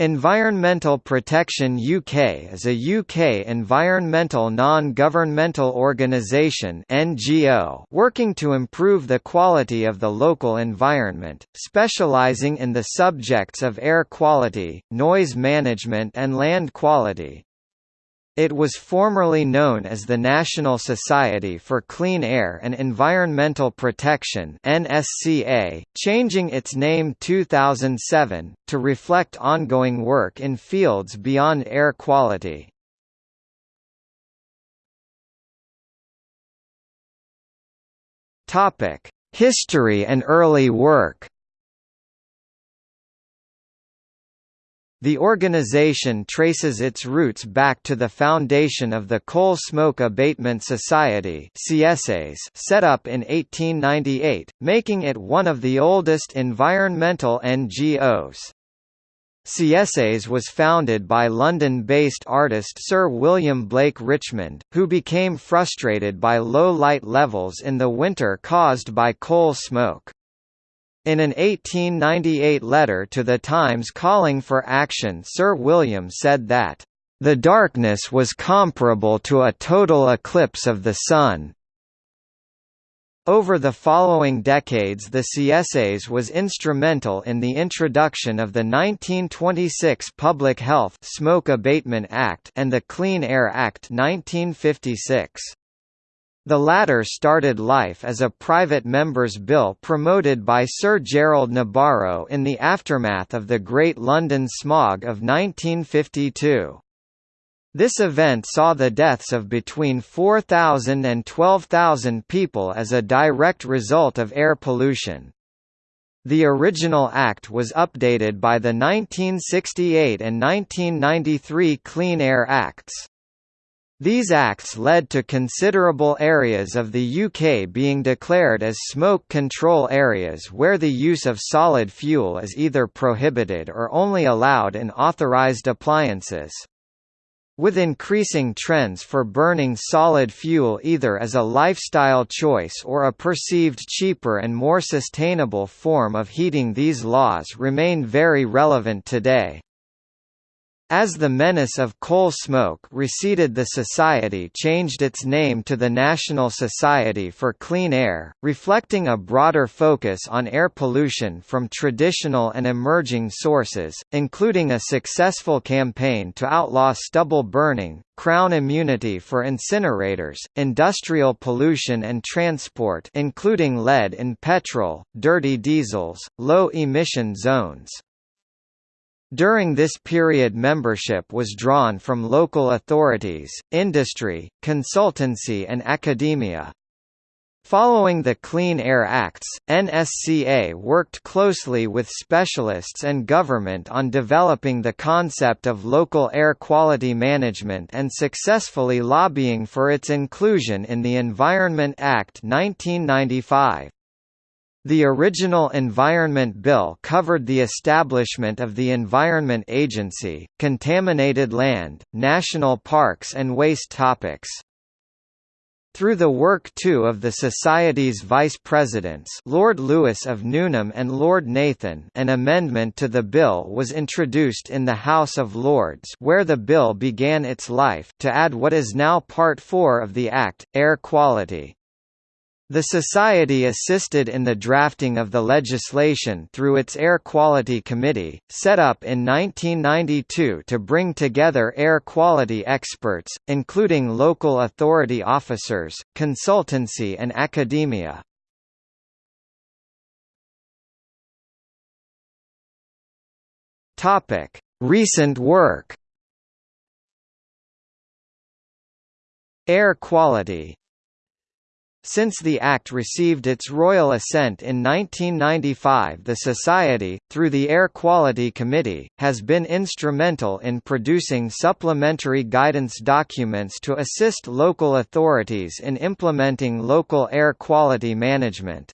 Environmental Protection UK is a UK environmental non-governmental organisation (NGO) working to improve the quality of the local environment, specialising in the subjects of air quality, noise management and land quality. It was formerly known as the National Society for Clean Air and Environmental Protection NSCA, changing its name 2007, to reflect ongoing work in fields beyond air quality. Topic: History and early work The organization traces its roots back to the foundation of the Coal Smoke Abatement Society set up in 1898, making it one of the oldest environmental NGOs. CSAS was founded by London-based artist Sir William Blake Richmond, who became frustrated by low light levels in the winter caused by coal smoke. In an 1898 letter to the Times calling for action Sir William said that, "...the darkness was comparable to a total eclipse of the sun." Over the following decades the CSAS was instrumental in the introduction of the 1926 Public Health Smoke Abatement Act and the Clean Air Act 1956. The latter started life as a private member's bill promoted by Sir Gerald Nabarro in the aftermath of the Great London Smog of 1952. This event saw the deaths of between 4,000 and 12,000 people as a direct result of air pollution. The original Act was updated by the 1968 and 1993 Clean Air Acts. These acts led to considerable areas of the UK being declared as smoke control areas where the use of solid fuel is either prohibited or only allowed in authorised appliances. With increasing trends for burning solid fuel either as a lifestyle choice or a perceived cheaper and more sustainable form of heating these laws remain very relevant today. As the menace of coal smoke receded the society changed its name to the National Society for Clean Air, reflecting a broader focus on air pollution from traditional and emerging sources, including a successful campaign to outlaw stubble burning, crown immunity for incinerators, industrial pollution and transport including lead in petrol, dirty diesels, low-emission zones. During this period membership was drawn from local authorities, industry, consultancy and academia. Following the Clean Air Acts, NSCA worked closely with specialists and government on developing the concept of local air quality management and successfully lobbying for its inclusion in the Environment Act 1995. The original Environment Bill covered the establishment of the Environment Agency, contaminated land, national parks and waste topics. Through the work too of the Society's vice presidents Lord Lewis of Newnham and Lord Nathan an amendment to the bill was introduced in the House of Lords where the bill began its life to add what is now Part 4 of the Act, air quality. The Society assisted in the drafting of the legislation through its Air Quality Committee, set up in 1992 to bring together air quality experts, including local authority officers, consultancy and academia. Recent work. Air quality since the Act received its royal assent in 1995 the Society, through the Air Quality Committee, has been instrumental in producing supplementary guidance documents to assist local authorities in implementing local air quality management.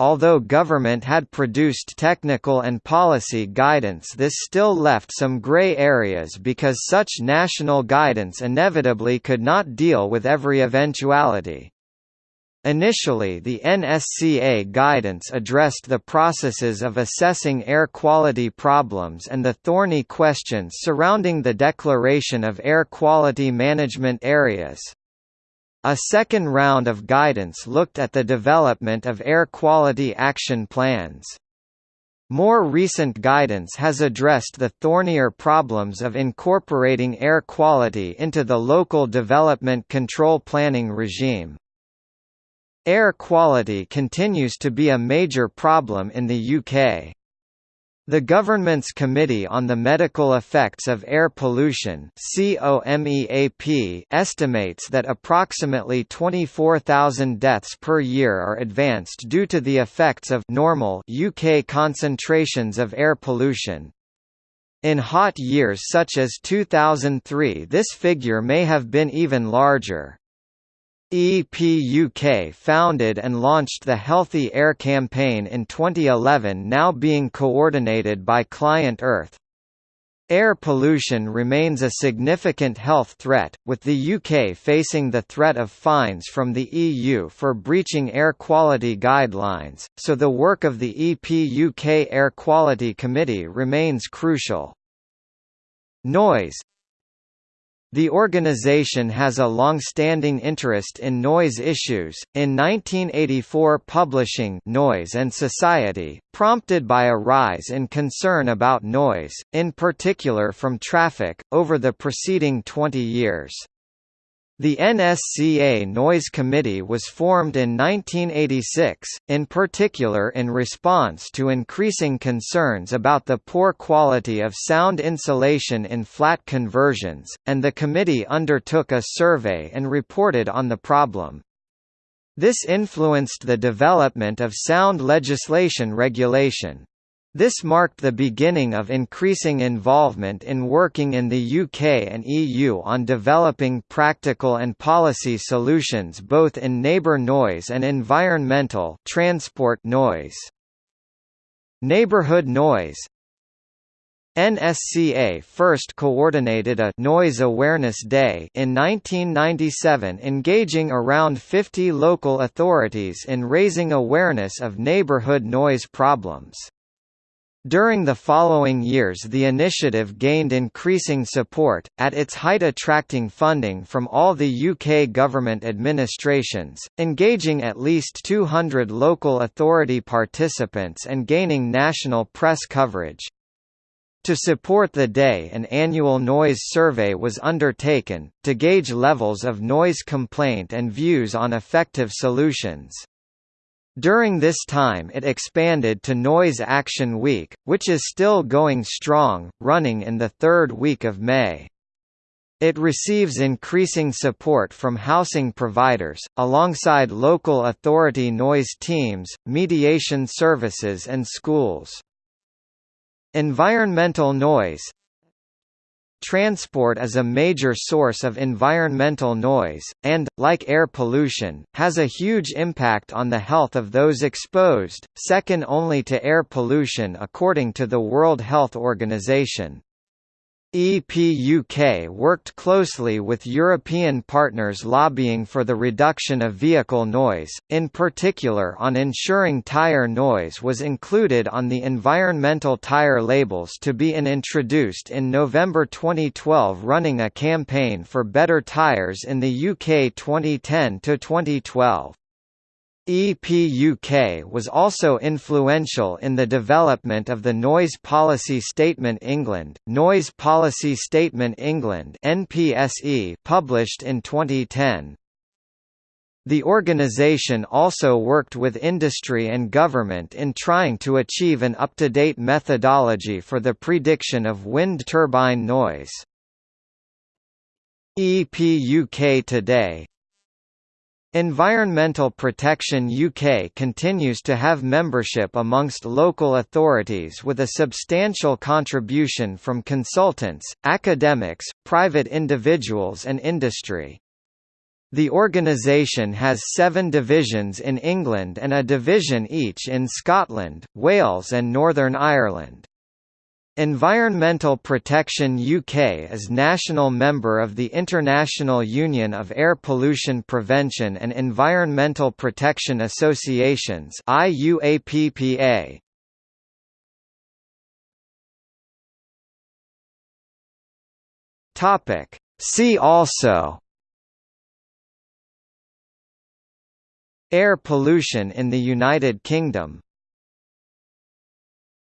Although government had produced technical and policy guidance this still left some grey areas because such national guidance inevitably could not deal with every eventuality. Initially the NSCA guidance addressed the processes of assessing air quality problems and the thorny questions surrounding the declaration of air quality management areas. A second round of guidance looked at the development of air quality action plans. More recent guidance has addressed the thornier problems of incorporating air quality into the local development control planning regime. Air quality continues to be a major problem in the UK. The government's Committee on the Medical Effects of Air Pollution estimates that approximately 24,000 deaths per year are advanced due to the effects of normal UK concentrations of air pollution. In hot years such as 2003 this figure may have been even larger. EPUK founded and launched the Healthy Air campaign in 2011 now being coordinated by Client Earth. Air pollution remains a significant health threat, with the UK facing the threat of fines from the EU for breaching air quality guidelines, so the work of the EPUK Air Quality Committee remains crucial. Noise the organization has a long-standing interest in noise issues. In 1984, publishing Noise and Society, prompted by a rise in concern about noise, in particular from traffic, over the preceding 20 years. The NSCA Noise Committee was formed in 1986, in particular in response to increasing concerns about the poor quality of sound insulation in flat conversions, and the committee undertook a survey and reported on the problem. This influenced the development of sound legislation regulation. This marked the beginning of increasing involvement in working in the UK and EU on developing practical and policy solutions both in neighbour noise and environmental transport noise. Neighbourhood noise NSCA first coordinated a Noise Awareness Day in 1997 engaging around 50 local authorities in raising awareness of neighbourhood noise problems. During the following years the initiative gained increasing support, at its height attracting funding from all the UK government administrations, engaging at least 200 local authority participants and gaining national press coverage. To support the day an annual noise survey was undertaken, to gauge levels of noise complaint and views on effective solutions. During this time it expanded to Noise Action Week, which is still going strong, running in the third week of May. It receives increasing support from housing providers, alongside local authority noise teams, mediation services and schools. Environmental noise Transport is a major source of environmental noise, and, like air pollution, has a huge impact on the health of those exposed, second only to air pollution according to the World Health Organization. EPUK worked closely with European partners lobbying for the reduction of vehicle noise, in particular on ensuring tyre noise was included on the environmental tyre labels to be in introduced in November 2012 running a campaign for better tyres in the UK 2010–2012. EPUK was also influential in the development of the Noise Policy Statement England, Noise Policy Statement England (NPSE), published in 2010. The organisation also worked with industry and government in trying to achieve an up-to-date methodology for the prediction of wind turbine noise. EPUK today Environmental Protection UK continues to have membership amongst local authorities with a substantial contribution from consultants, academics, private individuals and industry. The organisation has seven divisions in England and a division each in Scotland, Wales and Northern Ireland. Environmental Protection UK is national member of the International Union of Air Pollution Prevention and Environmental Protection Associations IUAPPA. Topic. See also. Air pollution in the United Kingdom